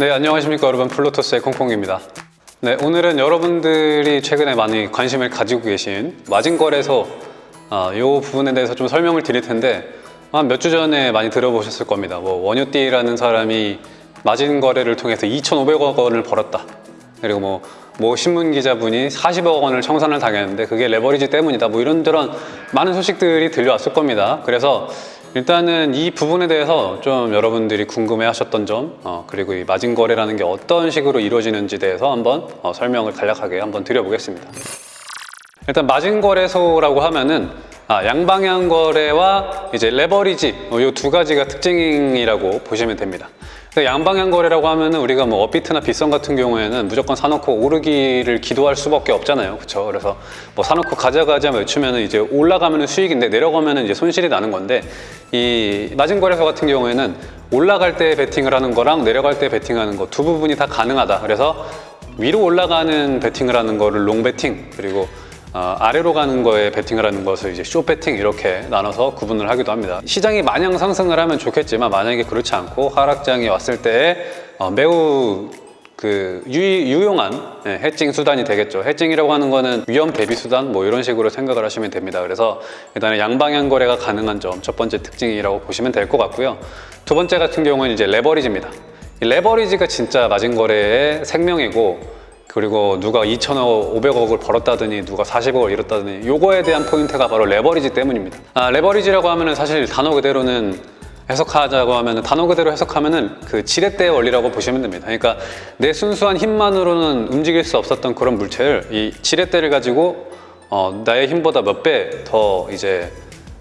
네, 안녕하십니까 여러분 플루토스의 콩콩입니다. 네, 오늘은 여러분들이 최근에 많이 관심을 가지고 계신 마진거래소 아, 이 부분에 대해서 좀 설명을 드릴 텐데 한 몇 주 전에 많이 들어보셨을 겁니다. 뭐 원효띠라는 사람이 마진거래를 통해서 2,500억 원을 벌었다. 그리고 뭐, 뭐 신문 기자분이 40억 원을 청산을 당했는데 그게 레버리지 때문이다. 뭐 이런저런 많은 소식들이 들려왔을 겁니다. 그래서 일단은 이 부분에 대해서 좀 여러분들이 궁금해 하셨던 점 어, 그리고 이 마진 거래라는 게 어떤 식으로 이루어지는지 대해서 한번 어, 설명을 간략하게 한번 드려보겠습니다 일단 마진 거래소라고 하면은 아, 양방향 거래와 이제 레버리지 이두 가지가 특징이라고 보시면 됩니다 그래서 양방향 거래라고 하면 은 우리가 뭐 업비트나 빗썸 같은 경우에는 무조건 사놓고 오르기를 기도할 수밖에 없잖아요. 그렇죠? 그래서 뭐 사놓고 가져가자 외치면 은 이제 올라가면 은 수익인데 내려가면 은 이제 손실이 나는 건데 이 마진 거래소 같은 경우에는 올라갈 때 베팅을 하는 거랑 내려갈 때 베팅하는 거 두 부분이 다 가능하다. 그래서 위로 올라가는 베팅을 하는 거를 long 베팅 그리고 어, 아래로 가는 거에 베팅을 하는 것을 이제 쇼 베팅 이렇게 나눠서 구분을 하기도 합니다. 시장이 마냥 상승을 하면 좋겠지만 만약에 그렇지 않고 하락장이 왔을 때 어, 매우 그 유, 용한 예, hedging 수단이 되겠죠. hedging이라고 하는 거는 위험 대비 수단 뭐 이런 식으로 생각을 하시면 됩니다. 그래서 일단은 양방향 거래가 가능한 점 첫 번째 특징이라고 보시면 될 것 같고요. 두 번째 같은 경우는 이제 레버리지입니다. 이 레버리지가 진짜 마진 거래의 생명이고 그리고 누가 2천억, 500억을 벌었다더니 누가 40억을 잃었다더니 요거에 대한 포인트가 바로 레버리지 때문입니다. 아, 레버리지라고 하면은 사실 단어 그대로는 해석하자고 하면 단어 그대로 해석하면 은 그 지렛대의 원리라고 보시면 됩니다. 그러니까 내 순수한 힘만으로는 움직일 수 없었던 그런 물체를 이 지렛대를 가지고 어, 나의 힘보다 몇 배 더 이제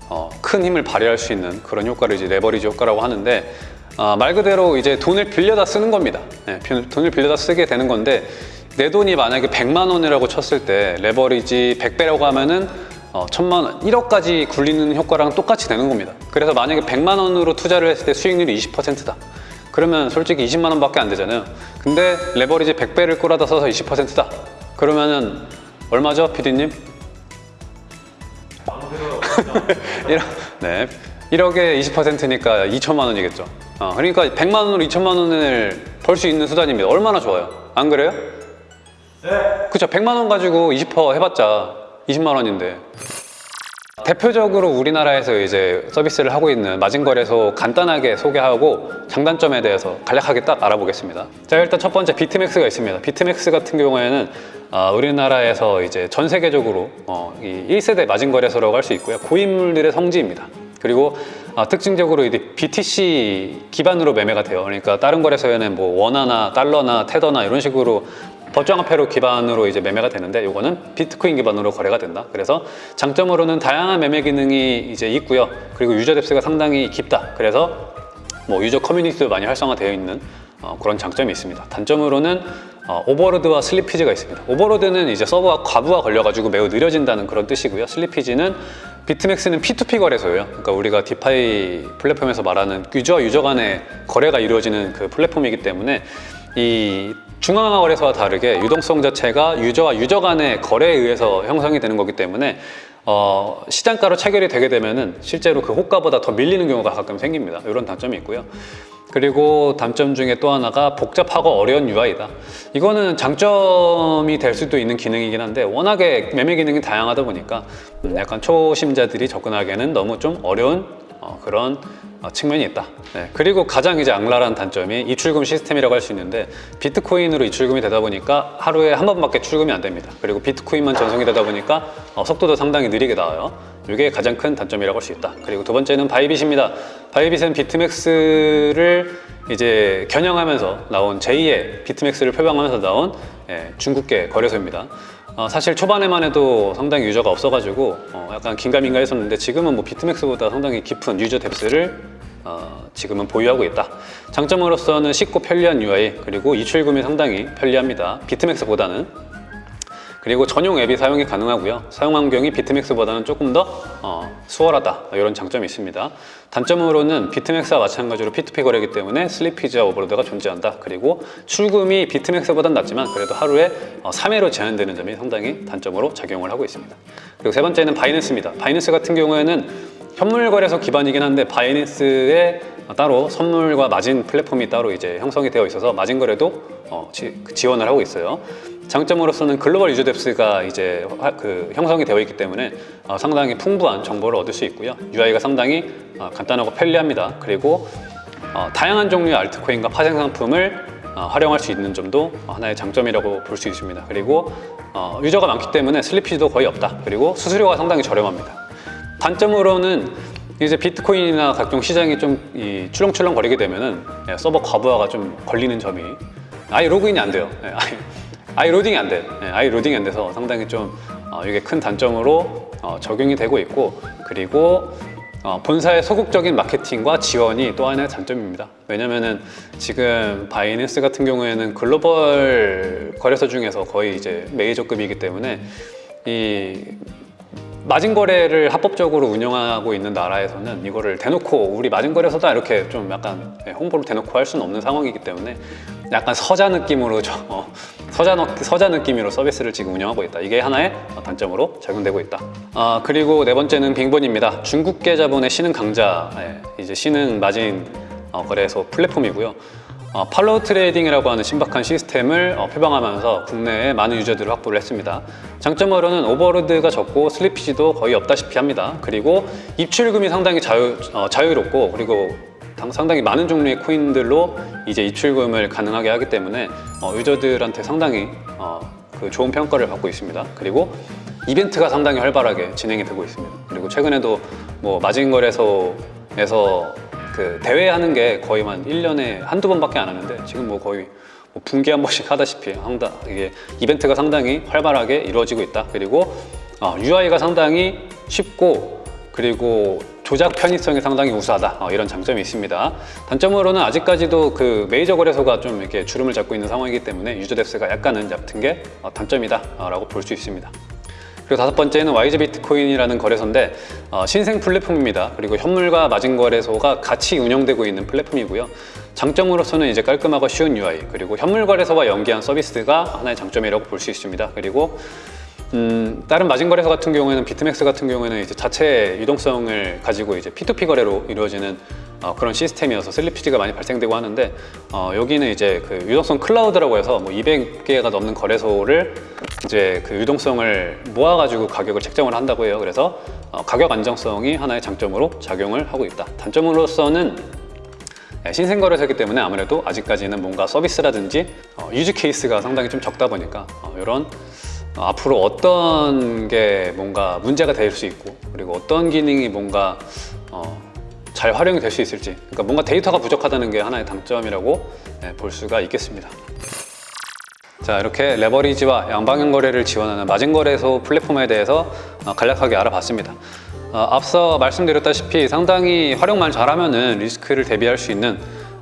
어, 큰 힘을 발휘할 수 있는 그런 효과를 이제 레버리지 효과라고 하는데 어, 말 그대로 이제 돈을 빌려다 쓰는 겁니다. 네, 돈을 빌려다 쓰게 되는 건데 내 돈이 만약에 100만 원이라고 쳤을 때 레버리지 100배라고 하면은 어, 천만 원, 1억까지 굴리는 효과랑 똑같이 되는 겁니다. 그래서 만약에 100만 원으로 투자를 했을 때 수익률이 20%다. 그러면 솔직히 20만 원밖에 안 되잖아요. 근데 레버리지 100배를 꼬라다 써서 20%다. 그러면은 얼마죠, 피디님? 일억, 네. 1억에 20%니까 2천만 원이겠죠. 어, 그러니까 100만 원으로 2천만 원을 벌 수 있는 수단입니다. 얼마나 좋아요? 안 그래요? 네. 그쵸. 100만 원 가지고 20% 해봤자 20만 원인데. 대표적으로 우리나라에서 이제 서비스를 하고 있는 마진거래소 간단하게 소개하고 장단점에 대해서 간략하게 딱 알아보겠습니다. 자, 일단 첫 번째 비트맥스가 있습니다. 비트맥스 같은 경우에는 어, 우리나라에서 이제 전 세계적으로 어, 이 1세대 마진거래소라고 할 수 있고요. 고인물들의 성지입니다. 그리고 어, 특징적으로 이제 BTC 기반으로 매매가 돼요. 그러니까 다른 거래소에는 뭐 원화나 달러나 테더나 이런 식으로 법정화폐로 기반으로 이제 매매가 되는데 이거는 비트코인 기반으로 거래가 된다. 그래서 장점으로는 다양한 매매 기능이 이제 있고요. 그리고 user depth가 상당히 깊다. 그래서 뭐 user 커뮤니티도 많이 활성화되어 있는 어, 그런 장점이 있습니다. 단점으로는 어, overload와 slippage가 있습니다. overload는 이제 서버가 과부하 걸려가지고 매우 느려진다는 그런 뜻이고요. slippage는 비트맥스는 P2P 거래소예요. 그러니까 우리가 DeFi 플랫폼에서 말하는 유저 유저 간의 거래가 이루어지는 그 플랫폼이기 때문에 이 중앙화 거래소와 다르게 유동성 자체가 유저와 유저 간의 거래에 의해서 형성이 되는 거기 때문에 어, 시장가로 체결이 되게 되면은 실제로 그 호가보다 더 밀리는 경우가 가끔 생깁니다. 이런 단점이 있고요. 그리고 단점 중에 또 하나가 복잡하고 어려운 UI다. 이거는 장점이 될 수도 있는 기능이긴 한데 워낙에 매매 기능이 다양하다 보니까 약간 초심자들이 접근하기에는 너무 좀 어려운 어, 그런 어, 측면이 있다. 네. 그리고 가장 이제 악랄한 단점이 입출금 시스템이라고 할 수 있는데 비트코인으로 입출금이 되다 보니까 하루에 한 번밖에 출금이 안 됩니다. 그리고 비트코인만 전송이 되다 보니까 어, 속도도 상당히 느리게 나와요. 이게 가장 큰 단점이라고 할 수 있다. 그리고 두 번째는 바이빗입니다. 바이빗은 비트맥스를 이제 겨냥하면서 나온 제2의 비트맥스를 표방하면서 나온 예, 중국계 거래소입니다. 어, 사실 초반에만 해도 상당히 user가 없어가지고 어, 약간 긴가민가 했었는데 지금은 뭐 비트맥스보다 상당히 깊은 user depth를 어, 지금은 보유하고 있다. 장점으로서는 쉽고 편리한 UI 그리고 입출금이 상당히 편리합니다. 비트맥스보다는 그리고 전용 앱이 사용이 가능하고요. 사용 환경이 비트맥스보다는 조금 더 어, 수월하다. 이런 장점이 있습니다. 단점으로는 비트맥스와 마찬가지로 P2P 거래이기 때문에 slippage와 overload가 존재한다. 그리고 출금이 비트맥스보다는 낫지만 그래도 하루에 어, 3회로 제한되는 점이 상당히 단점으로 작용을 하고 있습니다. 그리고 세 번째는 바이낸스입니다. 바이낸스 같은 경우에는 현물 거래소 기반이긴 한데 Binance에 따로 선물과 마진 플랫폼이 따로 이제 형성이 되어 있어서 마진 거래도 어, 지, 지원을 하고 있어요. 장점으로서는 글로벌 유저 depth가 이제 화- 그 형성이 되어 있기 때문에 어, 상당히 풍부한 정보를 얻을 수 있고요. UI가 상당히 어, 간단하고 편리합니다. 그리고 어, 다양한 종류의 알트코인과 파생 상품을 어, 활용할 수 있는 점도 하나의 장점이라고 볼 수 있습니다. 그리고 어, 유저가 많기 때문에 slippage도 거의 없다. 그리고 수수료가 상당히 저렴합니다. 단점으로는 이제 비트코인이나 각종 시장이 좀 이 출렁출렁 거리게 되면은 예, 서버 과부하가 좀 걸리는 점이 아예 로그인이 안 돼요. 예, 아예 로딩이 안 돼요. 예, 아예 로딩이 안 돼서 상당히 좀 어, 이게 큰 단점으로 어, 적용이 되고 있고 그리고 어, 본사의 소극적인 마케팅과 지원이 또 하나의 장점입니다. 왜냐면은 지금 Binance 같은 경우에는 글로벌 거래소 중에서 거의 이제 메이저급이기 때문에 이 마진 거래를 합법적으로 운영하고 있는 나라에서는 이거를 대놓고 우리 마진 거래소다 이렇게 좀 약간 예, 홍보를 대놓고 할 수는 없는 상황이기 때문에 약간 서자 느낌으로 저 어, 서자 느- 서자 느낌으로 서비스를 지금 운영하고 있다. 이게 하나의 어, 단점으로 작용되고 있다. 아 그리고 네 번째는 Bingbon입니다. 중국계 자본의 신흥 강자 예, 이제 신흥 마진 어, 거래소 플랫폼이고요. 어, follow trading이라고 하는 신박한 시스템을 어, 표방하면서 국내에 많은 유저들을 확보를 했습니다. 장점으로는 오버로드가 적고 슬리피지도 거의 없다시피 합니다. 그리고 입출금이 상당히 자유, 어, 자유롭고 그리고 당- 상당히 많은 종류의 코인들로 이제 입출금을 가능하게 하기 때문에 어, 유저들한테 상당히 어, 그 좋은 평가를 받고 있습니다. 그리고 이벤트가 상당히 활발하게 진행이 되고 있습니다. 그리고 최근에도 뭐 마진거래소에서 그 대회 하는 게 거의 한 1년에 한두 번밖에 안 하는데 지금 뭐 거의 뭐 분기 한 번씩 하다시피 한다 이게 이벤트가 상당히 활발하게 이루어지고 있다. 그리고 어, UI가 상당히 쉽고 그리고 조작 편의성이 상당히 우수하다 어, 이런 장점이 있습니다. 단점으로는 아직까지도 그 메이저 거래소가 좀 이렇게 주름을 잡고 있는 상황이기 때문에 유저 뎁스가 약간은 얕은 게 어, 단점이다 라고 볼 수 있습니다. 그리고 다섯 번째는 YG 비트코인이라는 거래소인데 어, 신생 플랫폼입니다. 그리고 현물과 마진 거래소가 같이 운영되고 있는 플랫폼이고요. 장점으로서는 이제 깔끔하고 쉬운 UI 그리고 현물 거래소와 연계한 서비스가 하나의 장점이라고 볼 수 있습니다. 그리고 음, 다른 마진 거래소 같은 경우에는 비트맥스 같은 경우에는 이제 자체 유동성을 가지고 이제 P2P 거래로 이루어지는 어, 그런 시스템이어서 슬리피지가 많이 발생되고 하는데 어, 여기는 이제 그 유동성 클라우드라고 해서 뭐 200개가 넘는 거래소를 이제 그 유동성을 모아가지고 가격을 책정을 한다고 해요. 그래서 어, 가격 안정성이 하나의 장점으로 작용을 하고 있다. 단점으로서는 네, 신생 거래소이기 때문에 아무래도 아직까지는 뭔가 서비스라든지 어, use case가 상당히 좀 적다 보니까 어, 이런 어, 앞으로 어떤 게 뭔가 문제가 될 수 있고 그리고 어떤 기능이 뭔가 어, 잘 활용이 될 수 있을지 그러니까 뭔가 데이터가 부족하다는 게 하나의 단점이라고 네, 볼 수가 있겠습니다. 자 이렇게 레버리지와 양방향 거래를 지원하는 마진 거래소 플랫폼에 대해서 어, 간략하게 알아봤습니다. 어, 앞서 말씀드렸다시피 상당히 활용만 잘하면 은 리스크를 대비할 수 있는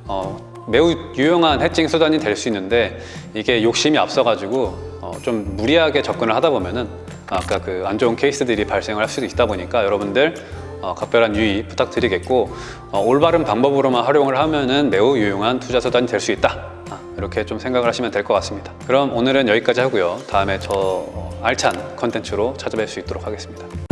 어, 매우 유용한 해칭 수단이 될 수 있는데 이게 욕심이 앞서가지고 어, 좀 무리하게 접근을 하다 보면은 아까 그 안 좋은 케이스들이 발생을 할 수도 있다 보니까 여러분들 어, 각별한 유의 부탁드리겠고 어, 올바른 방법으로만 활용을 하면은 매우 유용한 투자 수단이 될 수 있다. 아, 이렇게 좀 생각을 하시면 될 것 같습니다. 그럼 오늘은 여기까지 하고요. 다음에 저 어, 알찬 컨텐츠로 찾아뵐 수 있도록 하겠습니다.